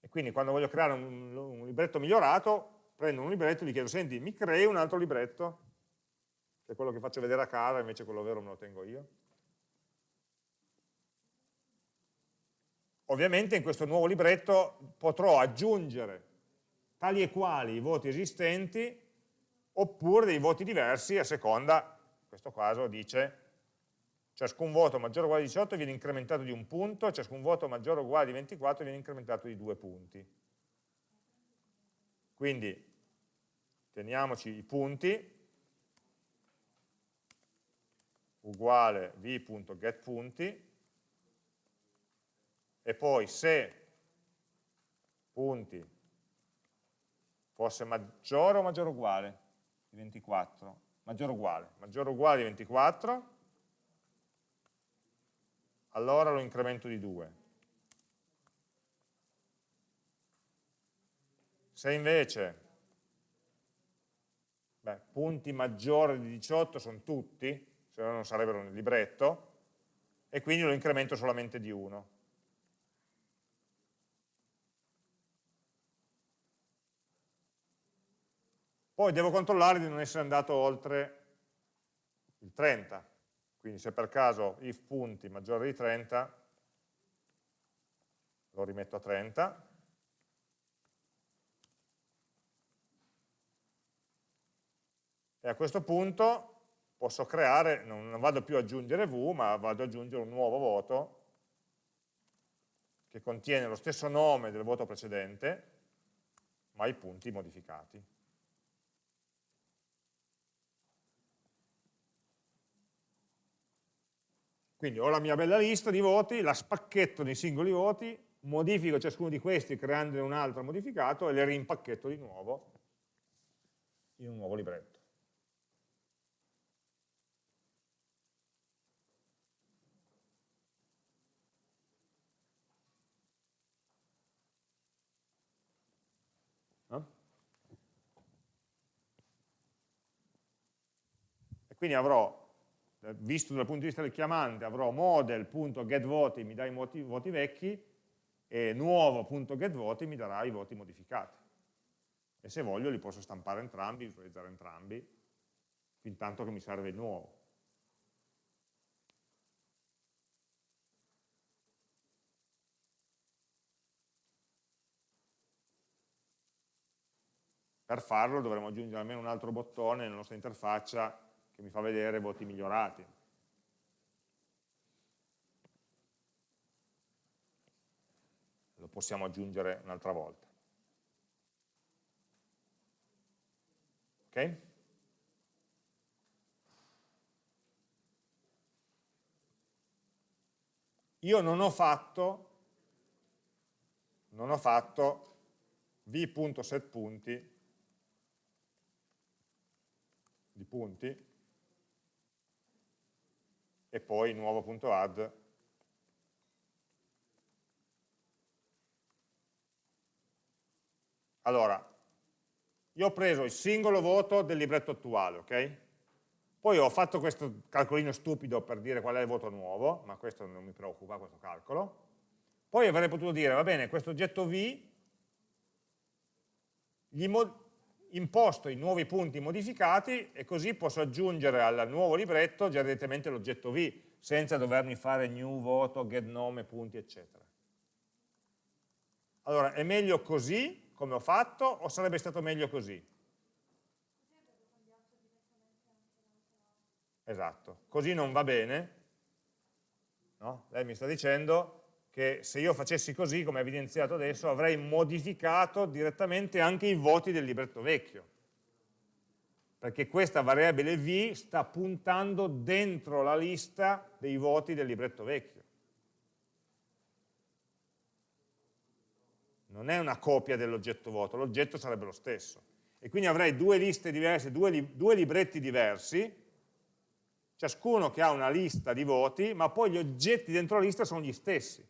E quindi quando voglio creare un, un libretto migliorato, prendo un libretto e gli chiedo, senti, mi crei un altro libretto? Che è quello che faccio vedere a casa, invece quello vero me lo tengo io. Ovviamente in questo nuovo libretto potrò aggiungere tali e quali i voti esistenti oppure dei voti diversi a seconda, in questo caso dice ciascun voto maggiore o uguale a 18 viene incrementato di un punto, ciascun voto maggiore o uguale di 24 viene incrementato di due punti. Quindi teniamoci i punti, uguale v.getPunti, e poi se punti fosse maggiore o maggiore o uguale di 24, maggiore o uguale, maggiore o uguale di 24, allora lo incremento di 2. Se invece beh, punti maggiori di 18 sono tutti, se no non sarebbero nel libretto, e quindi lo incremento solamente di 1. Poi devo controllare di non essere andato oltre il 30, quindi se per caso if punti maggiore di 30, lo rimetto a 30, e a questo punto posso creare, non, vado più ad aggiungere v, ma vado ad aggiungere un nuovo voto che contiene lo stesso nome del voto precedente, ma i punti modificati. Quindi ho la mia bella lista di voti, la spacchetto nei singoli voti, modifico ciascuno di questi creandone un altro modificato e le rimpacchetto di nuovo in un nuovo libretto. Quindi avrò eh, visto dal punto di vista del chiamante avrò model.getVoti mi dà i voti, voti vecchi e nuovo.getVoti mi darà i voti modificati. E se voglio li posso stampare entrambi, visualizzare entrambi, fin tanto che mi serve il nuovo. Per farlo dovremo aggiungere almeno un altro bottone nella nostra interfaccia che mi fa vedere voti migliorati. Lo possiamo aggiungere un'altra volta. Ok? Io non ho fatto, non ho fatto v.setPunti di punti e poi nuovo.add allora io ho preso il singolo voto del libretto attuale ok? Poi ho fatto questo calcolino stupido per dire qual è il voto nuovo, ma questo non mi preoccupa, questo calcolo. Poi avrei potuto dire, va bene, questo oggetto V gli imposto i nuovi punti modificati e così posso aggiungere al nuovo libretto già direttamente l'oggetto V, senza dovermi fare new voto, get nome, punti, eccetera. Allora, è meglio così, come ho fatto, o sarebbe stato meglio così? Esatto, così non va bene. No? Lei mi sta dicendo che se io facessi così, come evidenziato adesso, avrei modificato direttamente anche i voti del libretto vecchio. Perché questa variabile v sta puntando dentro la lista dei voti del libretto vecchio. Non è una copia dell'oggetto voto, l'oggetto sarebbe lo stesso. E quindi avrei due liste diverse, due, li, due libretti diversi, ciascuno che ha una lista di voti, ma poi gli oggetti dentro la lista sono gli stessi.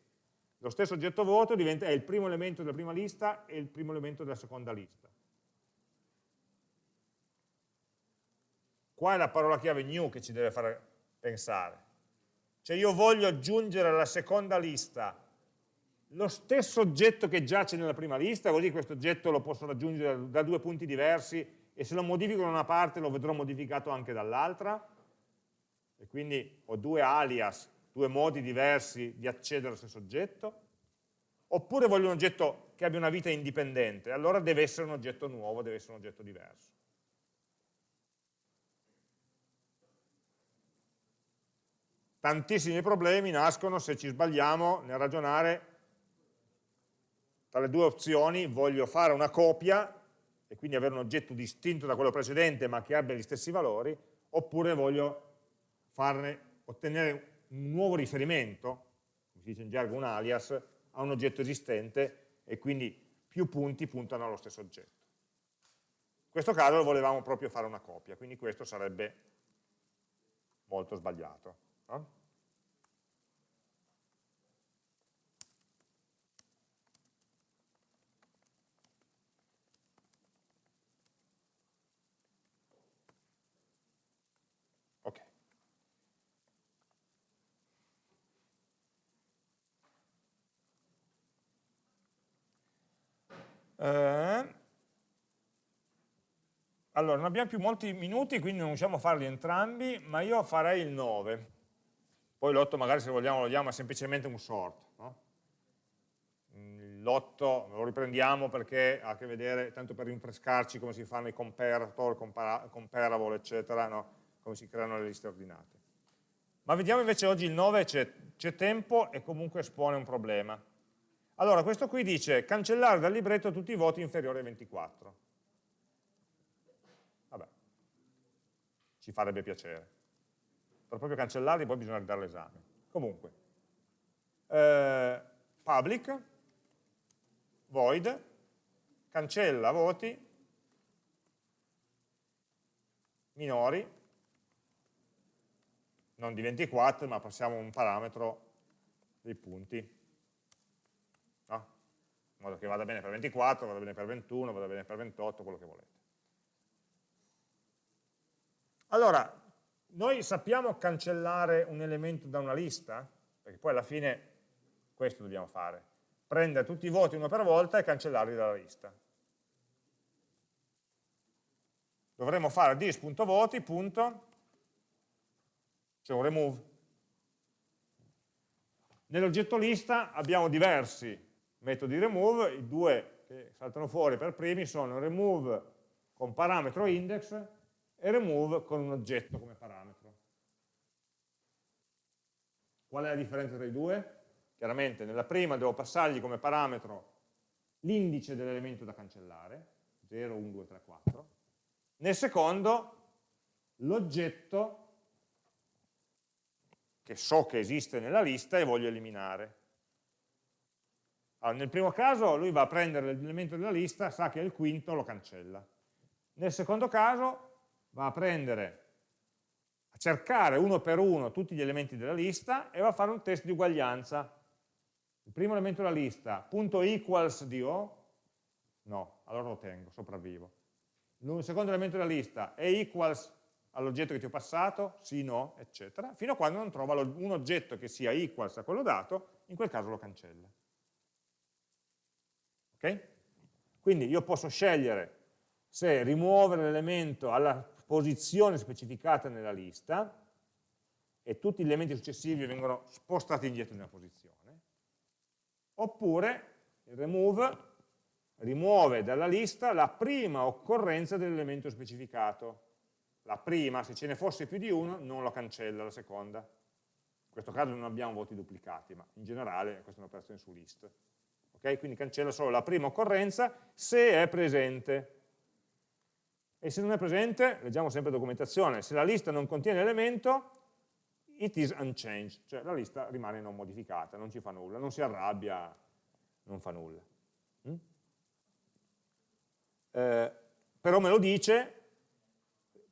Lo stesso oggetto voto diventa, è il primo elemento della prima lista e il primo elemento della seconda lista. Qua è la parola chiave new che ci deve fare pensare. Cioè io voglio aggiungere alla seconda lista lo stesso oggetto che giace nella prima lista, così questo oggetto lo posso raggiungere da due punti diversi e se lo modifico da una parte lo vedrò modificato anche dall'altra, e quindi ho due alias, due modi diversi di accedere allo stesso oggetto, oppure voglio un oggetto che abbia una vita indipendente, allora deve essere un oggetto nuovo, deve essere un oggetto diverso. Tantissimi problemi nascono se ci sbagliamo nel ragionare tra le due opzioni, voglio fare una copia e quindi avere un oggetto distinto da quello precedente ma che abbia gli stessi valori, oppure voglio farne, ottenere un nuovo riferimento, come si dice in gergo un alias, a un oggetto esistente e quindi più punti puntano allo stesso oggetto. In questo caso volevamo proprio fare una copia, quindi questo sarebbe molto sbagliato. No? Eh, allora, non abbiamo più molti minuti, quindi non riusciamo a farli entrambi, ma io farei il 9. Poi l'8 magari se vogliamo lo diamo semplicemente un sort. No? L'8 lo riprendiamo perché ha a che vedere, tanto per rinfrescarci come si fanno i comparator, comparable, eccetera, no? come si creano le liste ordinate. Ma vediamo invece oggi il 9, c'è tempo e comunque espone un problema. Allora, questo qui dice cancellare dal libretto tutti i voti inferiori a 24. Vabbè, ci farebbe piacere. Per proprio cancellarli poi bisogna ridare l'esame. Comunque, eh, public, void, cancella voti minori, non di 24, ma passiamo un parametro dei punti in modo che vada bene per 24, vada bene per 21, vada bene per 28, quello che volete. Allora, noi sappiamo cancellare un elemento da una lista? Perché poi alla fine questo dobbiamo fare. Prendere tutti i voti uno per volta e cancellarli dalla lista. Dovremmo fare dis.voti, c'è un remove. Nell'oggetto lista abbiamo diversi metodi remove, i due che saltano fuori per primi sono remove con parametro index e remove con un oggetto come parametro. Qual è la differenza tra i due? Chiaramente nella prima devo passargli come parametro l'indice dell'elemento da cancellare, 0, 1, 2, 3, 4. Nel secondo l'oggetto che so che esiste nella lista e voglio eliminare. Allora, nel primo caso lui va a prendere l'elemento della lista, sa che è il quinto, lo cancella. Nel secondo caso va a prendere, a cercare uno per uno tutti gli elementi della lista e va a fare un test di uguaglianza. Il primo elemento della lista, punto equals di O, no, allora lo tengo, sopravvivo. Il secondo elemento della lista è equals all'oggetto che ti ho passato, sì, no, eccetera, fino a quando non trova un oggetto che sia equals a quello dato, in quel caso lo cancella. Ok? Quindi io posso scegliere se rimuovere l'elemento alla posizione specificata nella lista e tutti gli elementi successivi vengono spostati indietro in una posizione, oppure il remove rimuove dalla lista la prima occorrenza dell'elemento specificato. La prima, se ce ne fosse più di uno, non lo cancella la seconda. In questo caso non abbiamo voti duplicati, ma in generale questa è un'operazione su list. Okay? Quindi cancella solo la prima occorrenza se è presente. E se non è presente, leggiamo sempre documentazione, se la lista non contiene l'elemento, it is unchanged, cioè la lista rimane non modificata, non ci fa nulla, non si arrabbia, non fa nulla. Mm? Eh, però me lo dice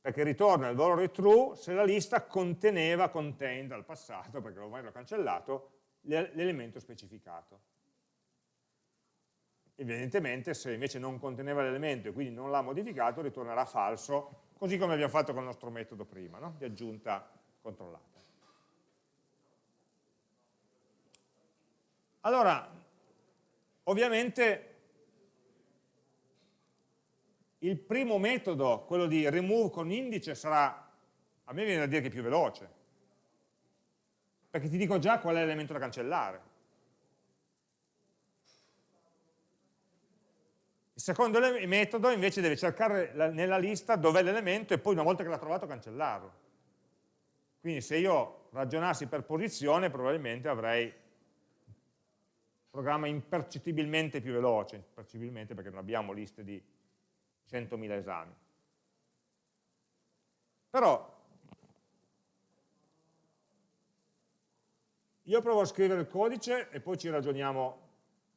perché ritorna il valore true se la lista conteneva, contained dal passato, perché ormai l'ho cancellato, l'elemento specificato. Evidentemente se invece non conteneva l'elemento e quindi non l'ha modificato, ritornerà falso, così come abbiamo fatto con il nostro metodo prima, no? di aggiunta controllata. Allora, ovviamente il primo metodo, quello di remove con indice, sarà, a me viene da dire che è più veloce, perché ti dico già qual è l'elemento da cancellare. Secondo metodo invece deve cercare nella lista dov'è l'elemento e poi una volta che l'ha trovato cancellarlo. Quindi se io ragionassi per posizione probabilmente avrei un programma impercettibilmente più veloce, impercettibilmente perché non abbiamo liste di 100.000 esami. Però io provo a scrivere il codice e poi ci ragioniamo,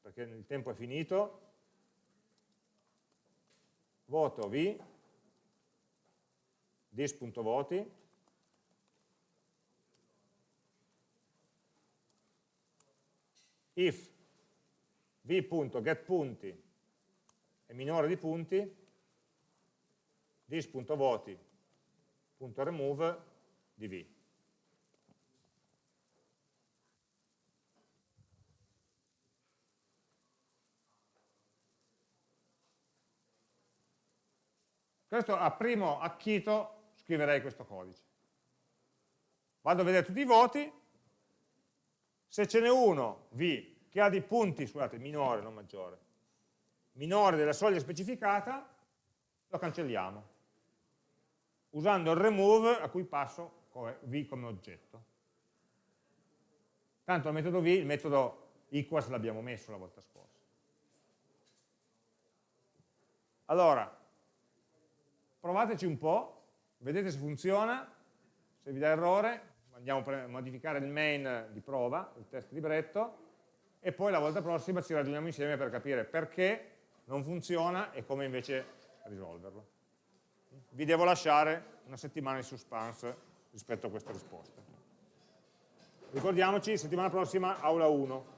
perché il tempo è finito. Voto v, dis.voti, if v.getPunti è minore di punti, this.voti.remove di v. Questo a primo acchito scriverei questo codice. Vado a vedere tutti i voti, se ce n'è uno, V, che ha dei punti, scusate, minore, non maggiore, minore della soglia specificata, lo cancelliamo usando il remove a cui passo v come oggetto. Tanto il metodo v, il metodo equals l'abbiamo messo la volta scorsa. Allora, provateci un po', vedete se funziona, se vi dà errore, andiamo a modificare il main di prova, il test libretto, e poi la volta prossima ci ragioniamo insieme per capire perché non funziona e come invece risolverlo vi devo lasciare una settimana di suspense rispetto a questa risposta. Ricordiamoci, settimana prossima aula 1.